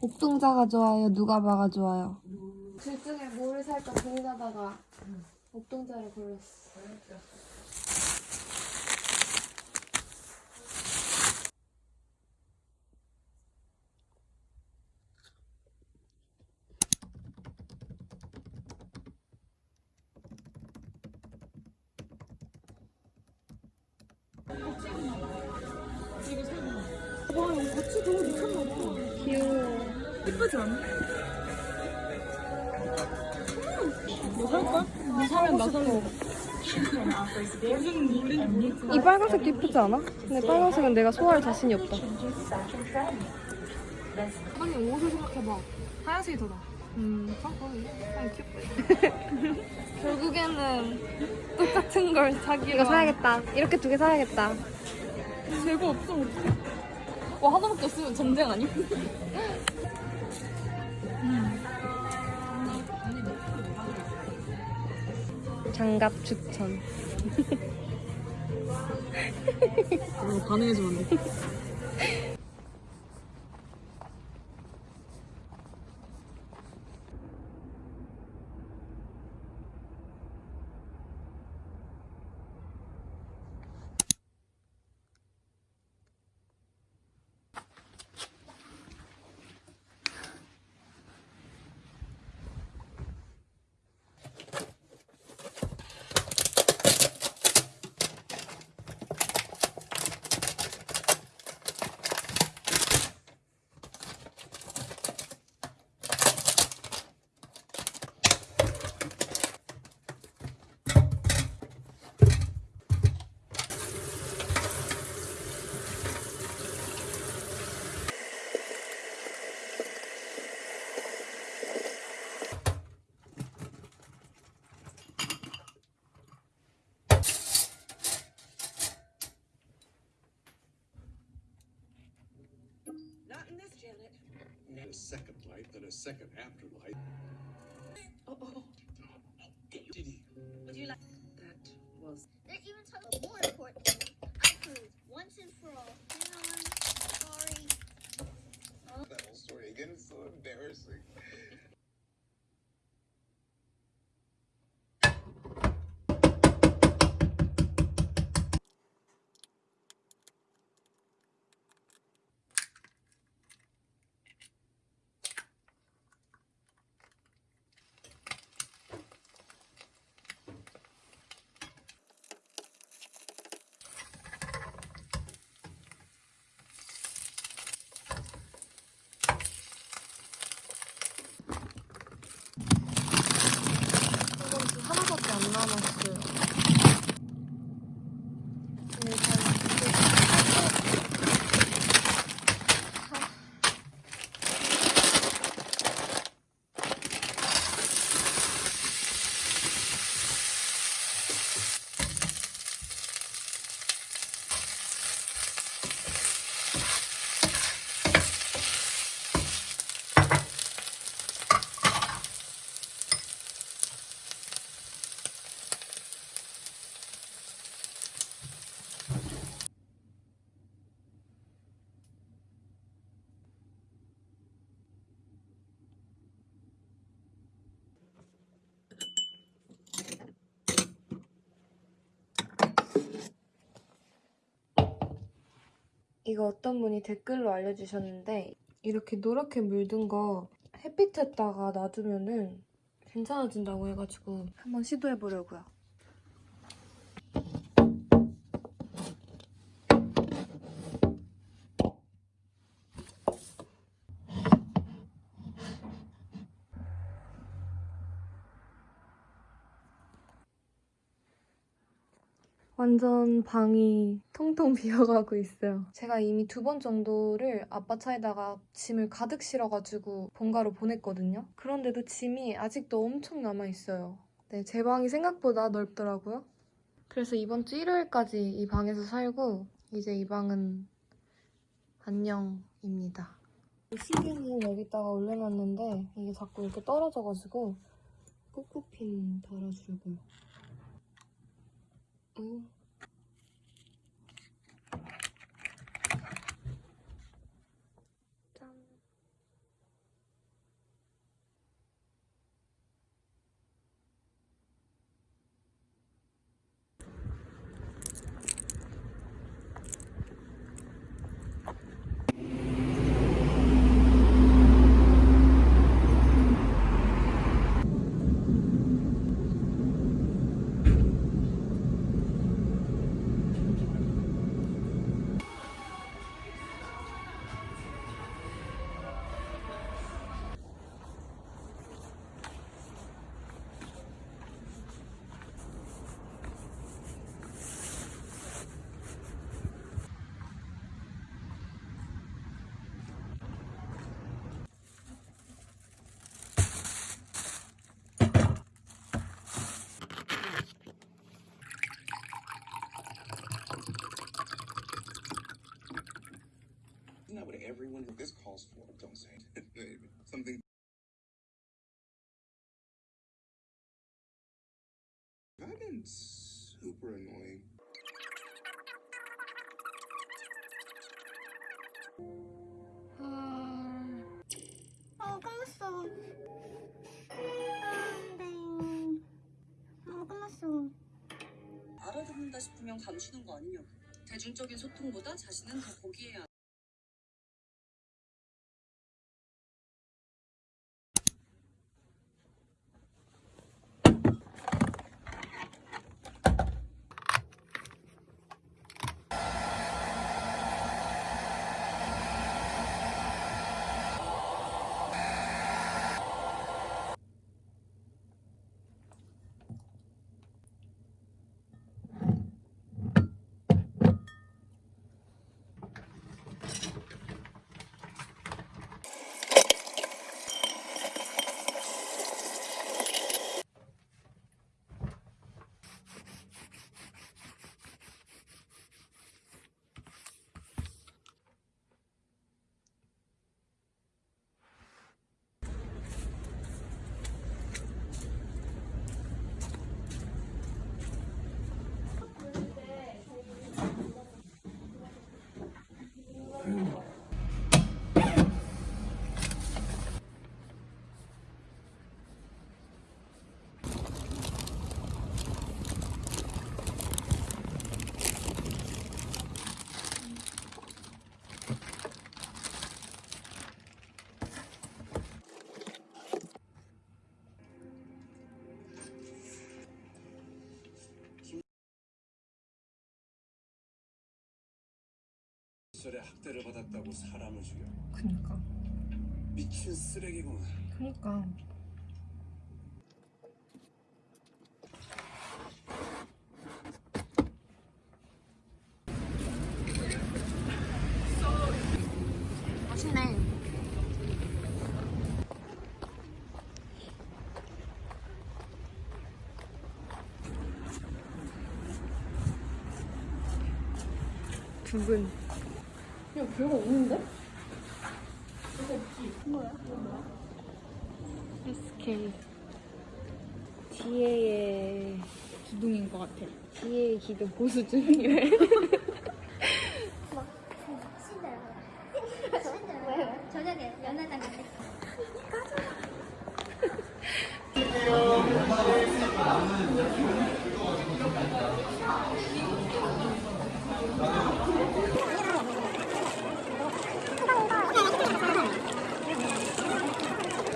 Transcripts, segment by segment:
옥동자가 좋아요? 누가 봐가 좋아요? 둘 중에 뭐를 살까 고민하다가 옥동자를 골랐어. 뭐 살까? 뭐 사면 나 살래. 이 빨간색도 이쁘지 않아? 근데 빨간색은 내가 소화할 자신이 없다. 아니 옷을 생각해봐. 하얀색이 더 나아. 음, 아, 귀엽다. 결국에는 똑같은 걸 사기로. 이거 사야겠다. 이렇게 두 개 사야겠다. 재고 없어. 와 하나밖에 없으면 전쟁 아니? 장갑 추천. 어, 반응해주면 안 돼. 이거 어떤 분이 댓글로 알려주셨는데 이렇게 노랗게 물든 거 햇빛에다가 놔두면은 괜찮아진다고 해가지고 한번 시도해보려고요. 완전 방이 텅텅 비어가고 있어요. 제가 이미 두 번 정도를 아빠 차에다가 짐을 가득 실어가지고 본가로 보냈거든요. 그런데도 짐이 아직도 엄청 남아있어요. 네, 제 방이 생각보다 넓더라고요. 그래서 이번 주 일요일까지 이 방에서 살고 이제 이 방은 안녕입니다. 시계는 여기다가 올려놨는데 이게 자꾸 이렇게 떨어져가지고 꾹꾹핀 달아주려고요. 응. Calls for. Don't say it. Something. I've been super annoying. 어, 끝났어. 아, 네. 어, 끝났어. 알아듣는다 싶으면 감추는 거 아니냐고. 대중적인 소통보다 자신은 더 고귀해야 시절에 학대를 받았다고 사람을 죽여 그니까. 미친 쓰레기구만 그니까. 맛있네. 두근. 야, 별거 없는데? SK. 지혜의 기둥인 것 같아. 지혜의 기도 보수 중이래. 신데렐라. 왜, 왜? 저녁에 연애장 갔대.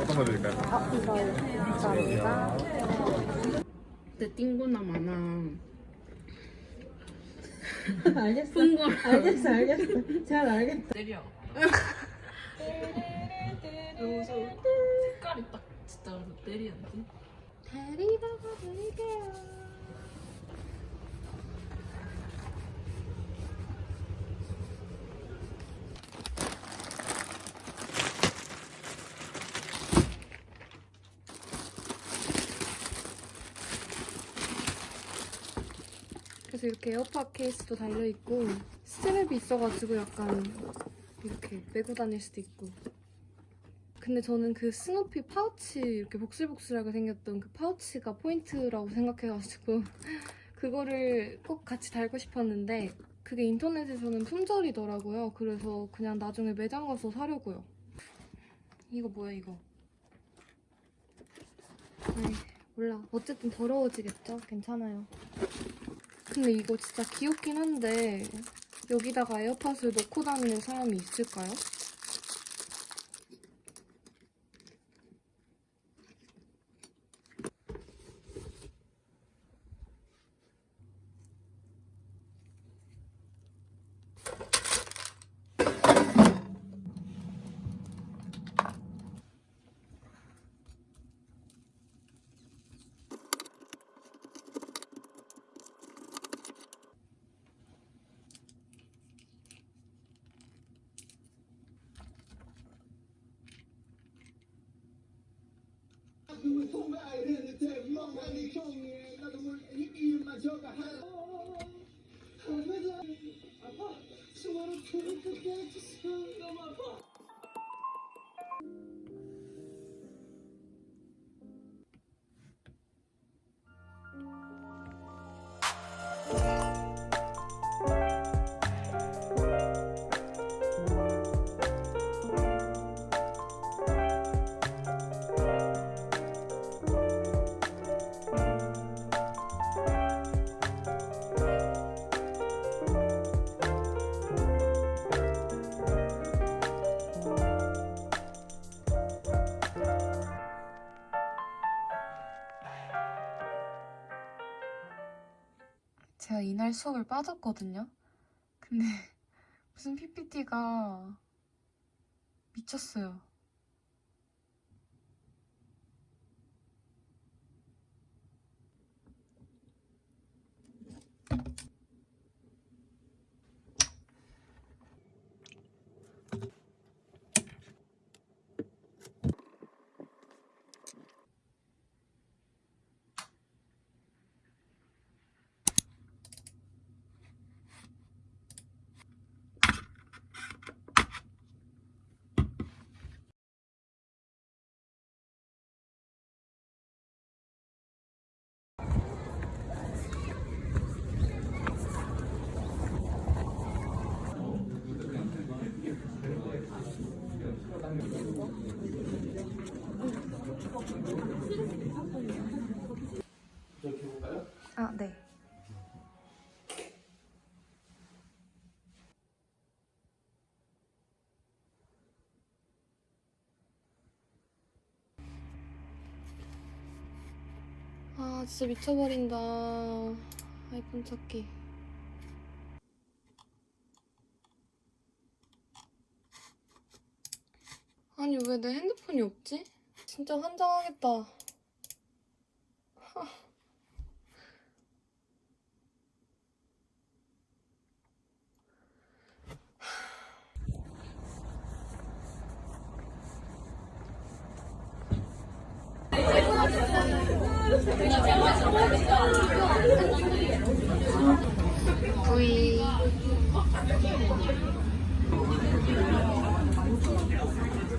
어떤 거 드릴까요? 이거 감사합니다. 그때 띵고나 많아. 알겠어. 풍골. 알겠어, 알겠어. 잘 알겠어. 좋아. 색깔이 딱 진짜 때리는데. 데리다가 드릴게요. 그래서 이렇게 에어팟 케이스도 달려있고 스트랩이 있어가지고 약간 이렇게 메고 다닐 수도 있고 근데 저는 그 스누피 파우치 이렇게 복슬복슬하게 생겼던 그 파우치가 포인트라고 생각해가지고 그거를 꼭 같이 달고 싶었는데 그게 인터넷에서는 품절이더라고요. 그래서 그냥 나중에 매장 가서 사려고요. 이거 뭐야 이거? 아이 몰라. 어쨌든 더러워지겠죠? 괜찮아요. 근데 이거 진짜 귀엽긴 한데 여기다가 에어팟을 넣고 다니는 사람이 있을까요? 수업을 빠졌거든요. 근데 무슨 PPT가 미쳤어요. 아, 네. 아, 진짜 미쳐버린다. 아이폰 찾기. 아니, 왜 내 핸드폰이 없지? 진짜 환장하겠다. V よろしくお願いし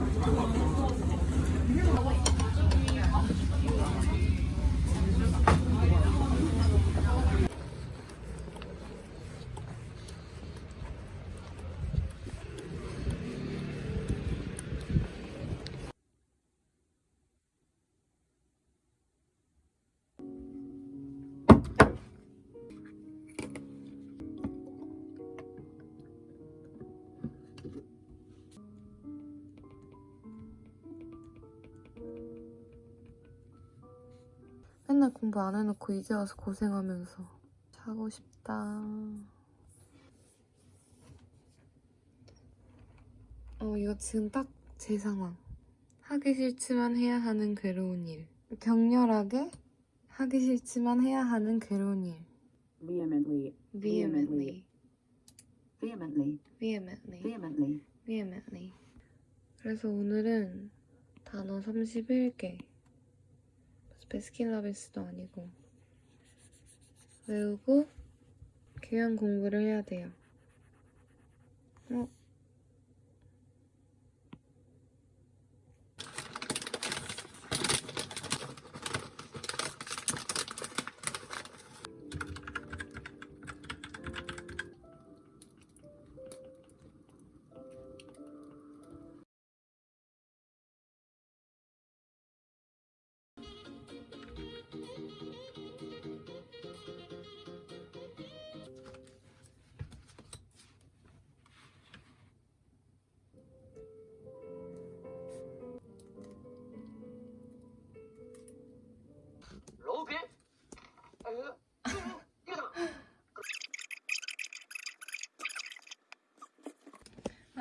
ます。 맨날 공부 안 해놓고 이제 와서 고생하면서 자고 싶다. 어, 이거 지금 딱 제 상황. 하기 싫지만 해야 하는 괴로운 일. 격렬하게 하기 싫지만 해야 하는 괴로운 일. vehemently, vehemently, vehemently, vehemently, vehemently. vehemently. 그래서 오늘은 단어 31개. 베스킨라빈스도 아니고 외우고 교양 공부를 해야 돼요. 어?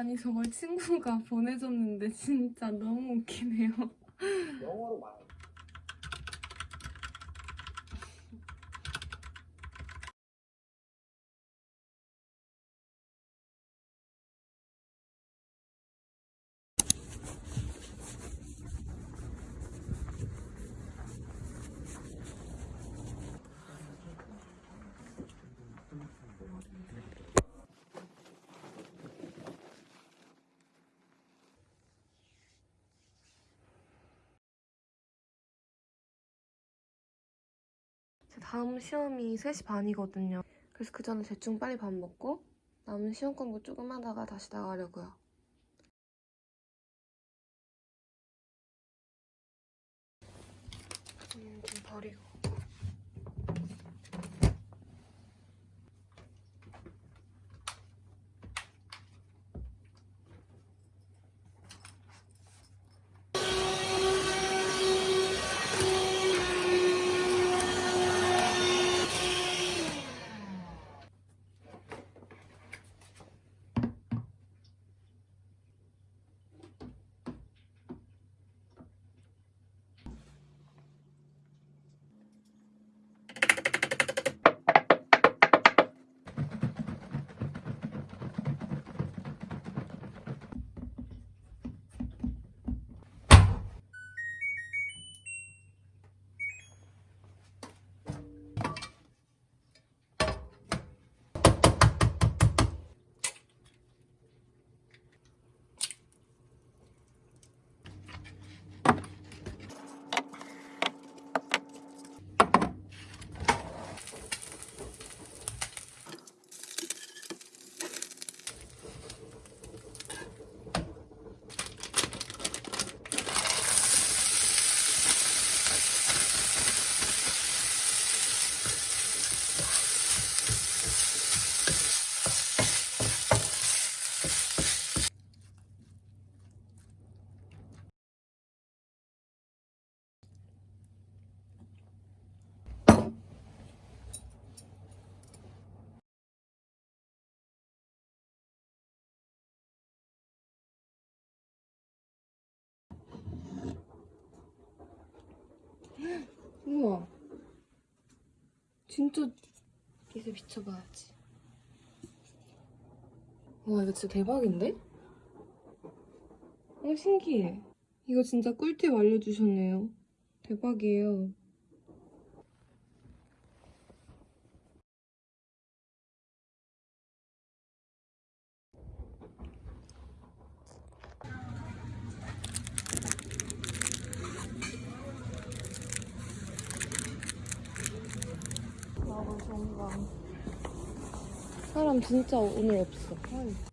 아니 저걸 친구가 보내줬는데 진짜 너무 웃기네요. 다음 시험이 3시 반이거든요. 그래서 그 전에 대충 빨리 밥 먹고 남은 시험 공부 조금 하다가 다시 나가려고요. 음, 좀 버리고. 우와. 진짜 이제 비춰봐야지. 와 이거 진짜 대박인데? 어 신기해. 이거 진짜 꿀팁 알려주셨네요. 대박이에요. 나도 정말 사람 진짜 오늘 없어.